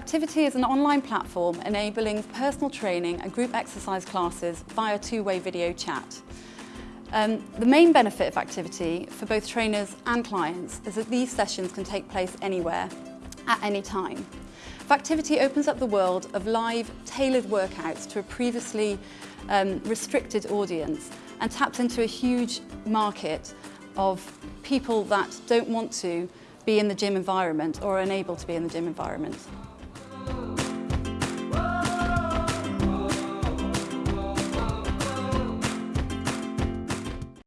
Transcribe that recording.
Factivity is an online platform enabling personal training and group exercise classes via two-way video chat. Um, the main benefit of Activity for both trainers and clients is that these sessions can take place anywhere, at any time. Activity opens up the world of live, tailored workouts to a previously um, restricted audience and taps into a huge market of people that don't want to be in the gym environment or are unable to be in the gym environment. Oh.